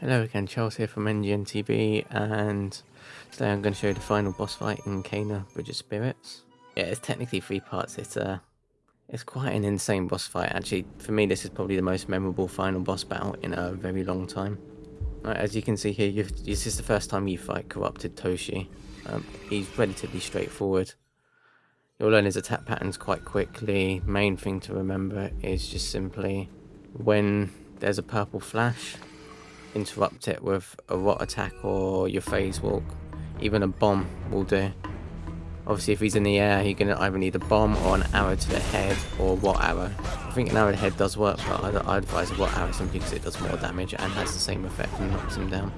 Hello again, Charles here from NGNTB, and today I'm going to show you the final boss fight in Kena Bridge of Spirits. Yeah, it's technically three parts. It's uh, it's quite an insane boss fight. Actually, for me, this is probably the most memorable final boss battle in a very long time. Right, as you can see here, this is the first time you fight Corrupted Toshi. Um, he's relatively straightforward. You'll learn his attack patterns quite quickly. Main thing to remember is just simply when there's a purple flash, interrupt it with a rot attack or your phase walk. Even a bomb will do. Obviously if he's in the air, you're going to either need a bomb or an arrow to the head or rot arrow. I think an arrow to the head does work, but I, I advise rot arrow simply because it does more damage and has the same effect and knocks him down.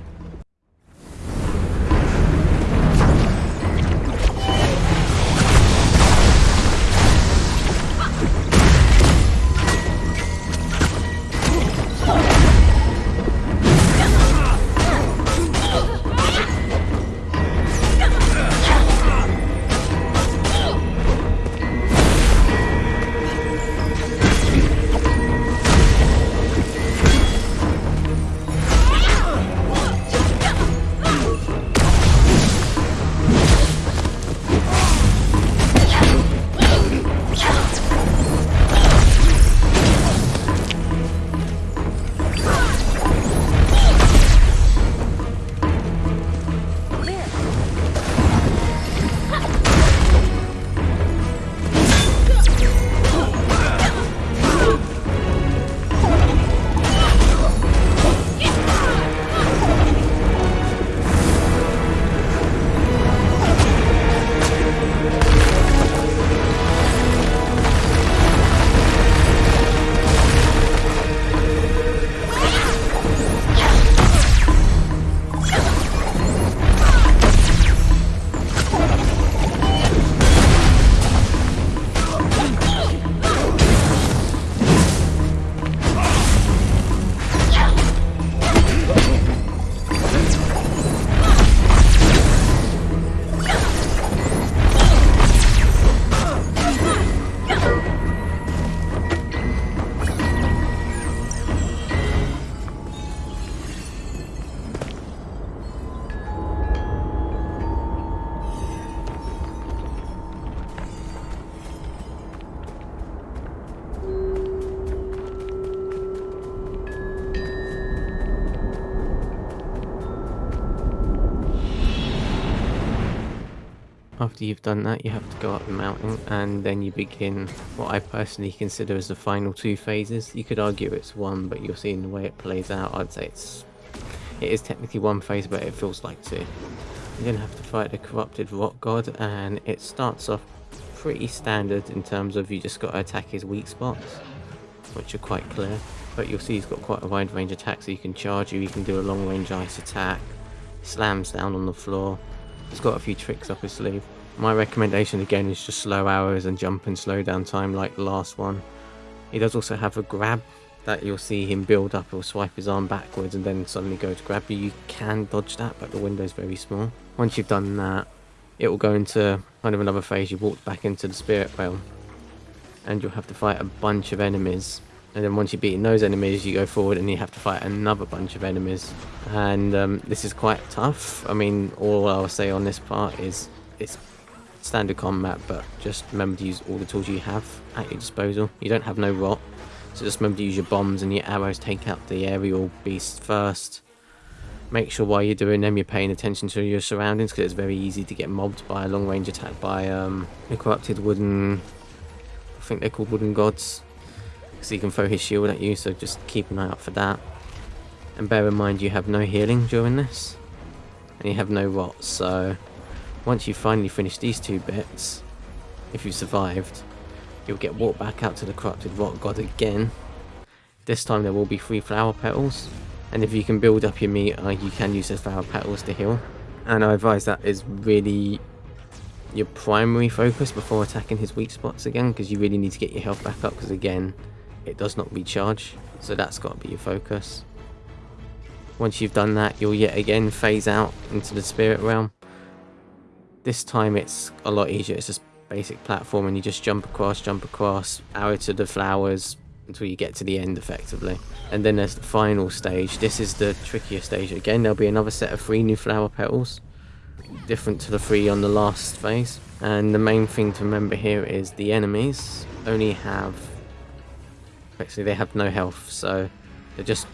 After you've done that, you have to go up the mountain and then you begin what I personally consider as the final two phases. You could argue it's one, but you'll see in the way it plays out, I'd say it's it is technically one phase, but it feels like two. Going to have to fight the corrupted rock god, and it starts off pretty standard in terms of you just got to attack his weak spots, which are quite clear. But you'll see he's got quite a wide range attack, so you can charge you, you can do a long range ice attack, slams down on the floor, He's got a few tricks up his sleeve. My recommendation again is just slow hours and jump and slow down time like the last one. He does also have a grab that you'll see him build up. He'll swipe his arm backwards and then suddenly go to grab you. You can dodge that, but the window's very small. Once you've done that, it will go into kind of another phase. You walk back into the spirit realm and you'll have to fight a bunch of enemies and then once you've beaten those enemies you go forward and you have to fight another bunch of enemies. And um, this is quite tough. I mean all I'll say on this part is it's standard combat but just remember to use all the tools you have at your disposal. You don't have no rot. So just remember to use your bombs and your arrows. Take out the aerial beasts first. Make sure while you're doing them you're paying attention to your surroundings because it's very easy to get mobbed by a long range attack by um, the corrupted wooden I think they're called wooden gods because he can throw his shield at you, so just keep an eye out for that. And bear in mind you have no healing during this, and you have no rot, so once you finally finish these two bits, if you survived, you'll get walked back out to the corrupted rock god again. This time there will be three flower petals, and if you can build up your meter, you can use those flower petals to heal. And I advise that is really your primary focus before attacking his weak spots again, because you really need to get your health back up, because again, it does not recharge so that's got to be your focus once you've done that you'll yet again phase out into the spirit realm this time it's a lot easier it's just basic platform and you just jump across jump across arrow to the flowers until you get to the end effectively. And then there's the final stage. This is the trickier stage. Again, there'll be another set of three new flower petals, different to the three on the last phase. And the main thing to remember here is the enemies only have, actually they have no health, so they're just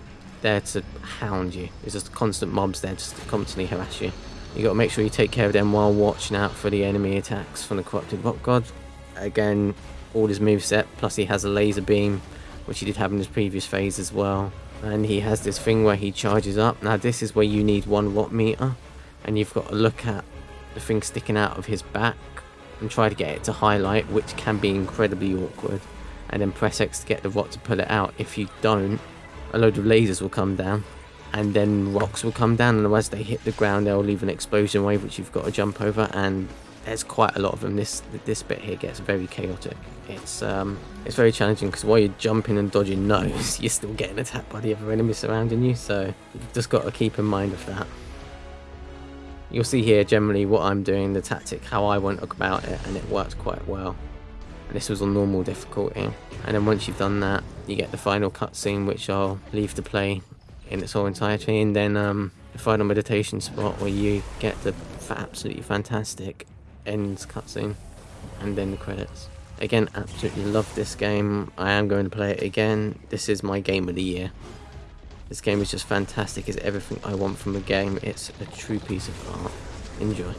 there to hound you. It's just constant mobs there just to constantly harass you. You got to make sure you take care of them while watching out for the enemy attacks from the corrupted rock god. Again, all his moveset, plus he has a laser beam, which he did have in his previous phase as well. And he has this thing where he charges up. Now this is where you need one watt meter, and you've got to look at the thing sticking out of his back and try to get it to highlight, which can be incredibly awkward. And then press X to get the watt to pull it out. If you don't, a load of lasers will come down and then rocks will come down and as they hit the ground they'll leave an explosion wave which you've got to jump over and there's quite a lot of them. This this bit here gets very chaotic. It's um it's very challenging because while you're jumping and dodging nose you're still getting attacked by the other enemies surrounding you so you've just got to keep in mind of that. You'll see here generally what I'm doing the tactic how I went about it and it worked quite well this was on normal difficulty. And then once you've done that you get the final cutscene which I'll leave to play in its whole entirety. And then um, the final meditation spot where you get the absolutely fantastic ends cutscene and then the credits. Again absolutely love this game. I am going to play it again. This is my game of the year. This game is just fantastic it's everything I want from a game. It's a true piece of art. Enjoy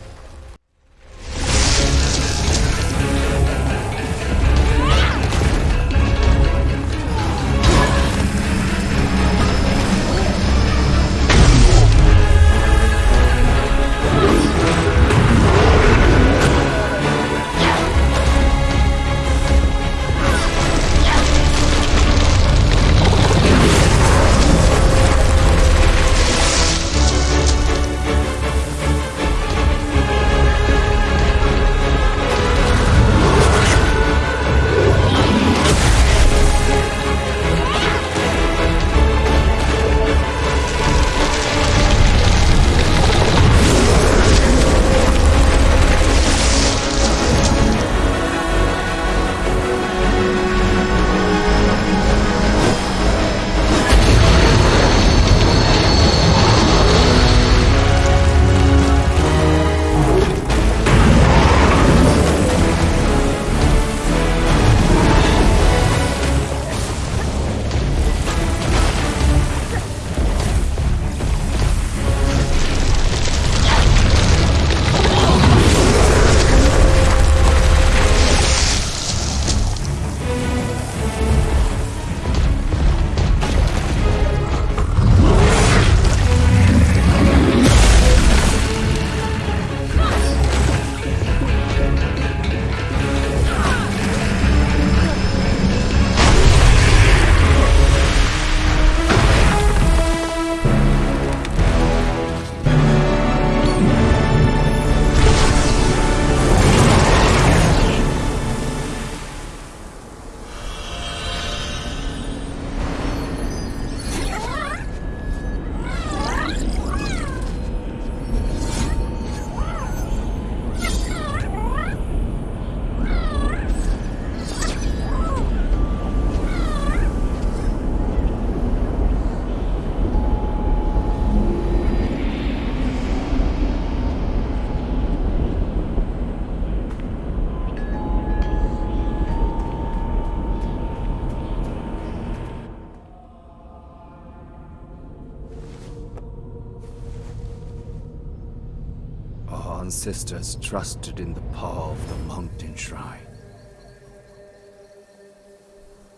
ancestors trusted in the power of the mountain shrine.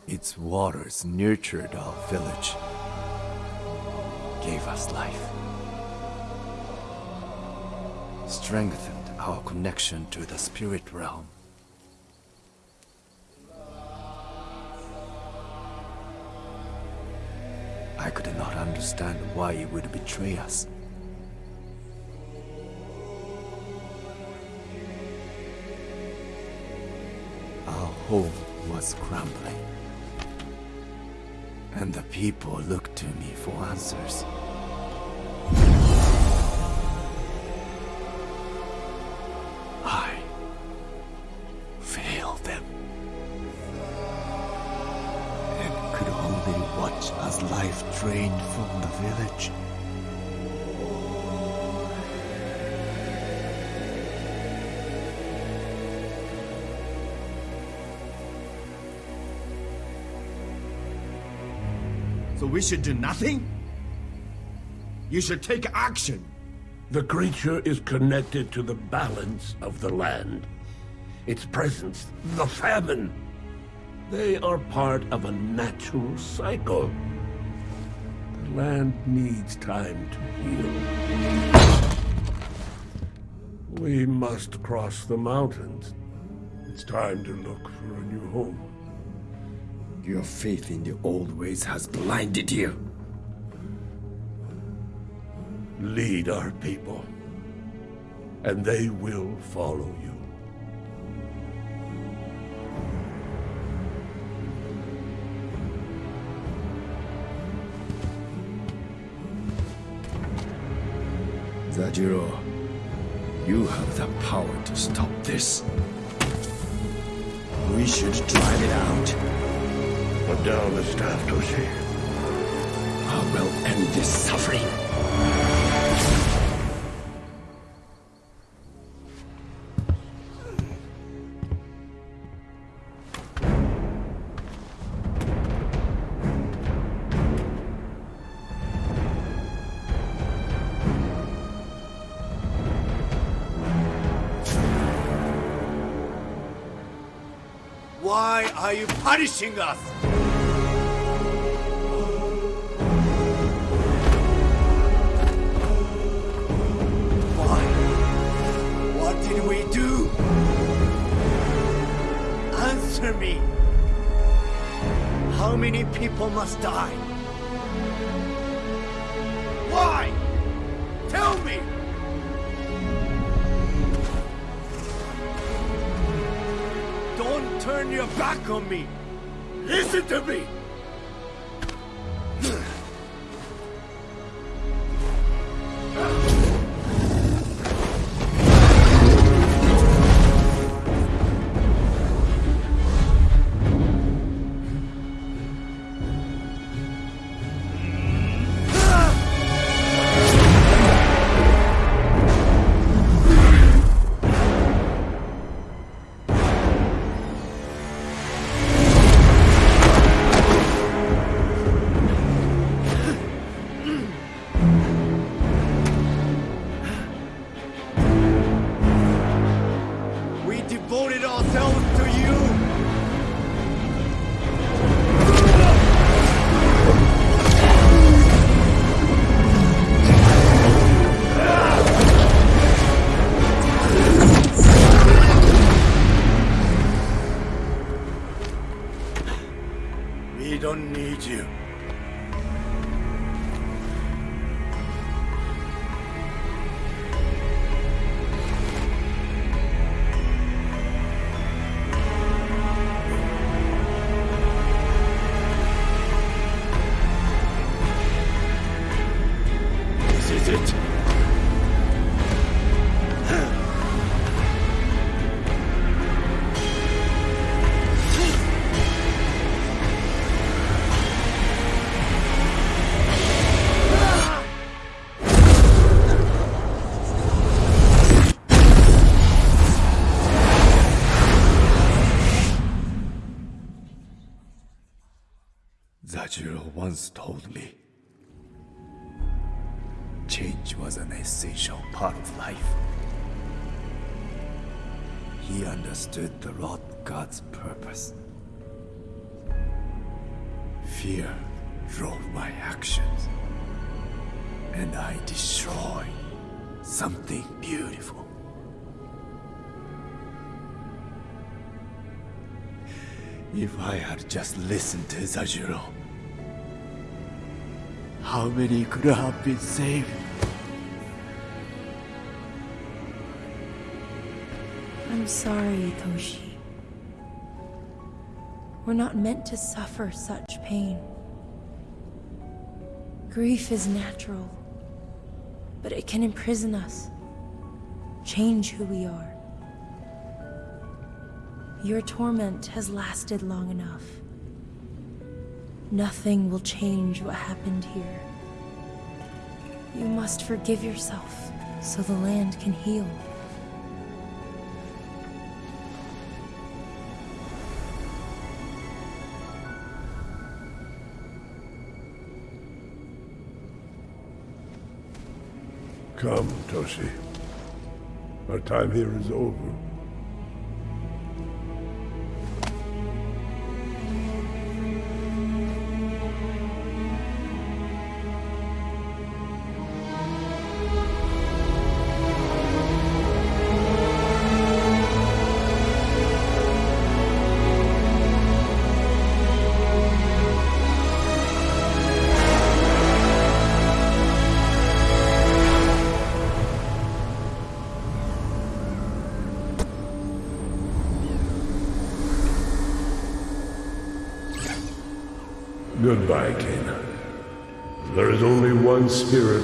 Its waters nurtured our village, gave us life, strengthened our connection to the spirit realm. I could not understand why he would betray us. Home was crumbling. And the people looked to me for answers. I failed them. And They watch as life drained from the village. We should do nothing? You should take action. The creature is connected to the balance of the land. Its presence, the famine. They are part of a natural cycle. The land needs time to heal. We must cross the mountains. It's time to look for a new home. Your faith in the old ways has blinded you. Lead our people, and they will follow you. Zajuro, you have the power to stop this. We should drive it out. Put down the staff, Toshi. I will end this suffering. Why are you punishing us? Did we do? Answer me. How many people must die? Why? Tell me! Don't turn your back on me! Listen to me! Zajuro once told me change was an essential part of life. He understood the Lord God's purpose. Fear drove my actions, and I destroyed something beautiful. If I had just listened to Zajuro, how many could have been saved? I'm sorry, Toshi. We're not meant to suffer such pain. Grief is natural, but it can imprison us, change who we are. Your torment has lasted long enough. Nothing will change what happened here. You must forgive yourself so the land can heal. Come, Toshi. Our time here is over.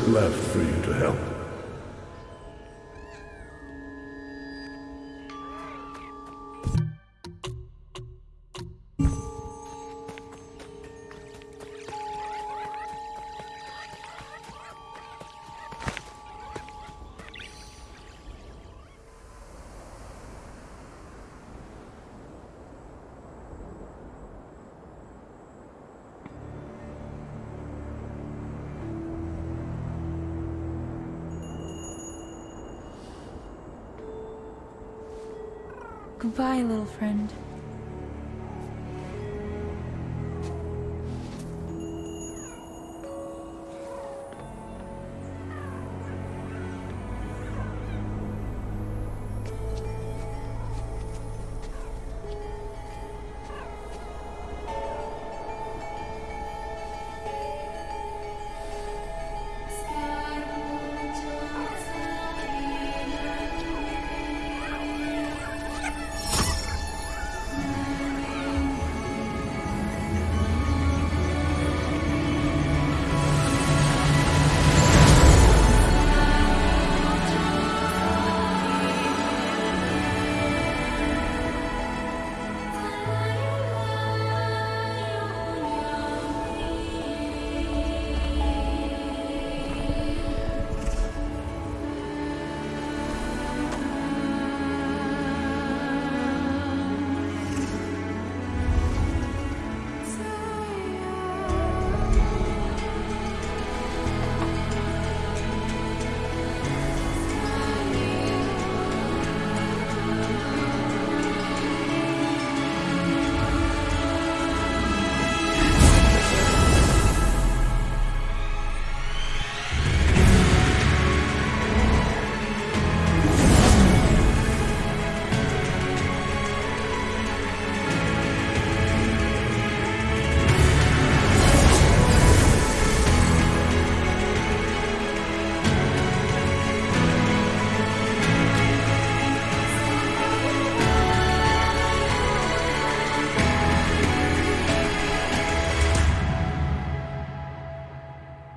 Left for Goodbye, little friend.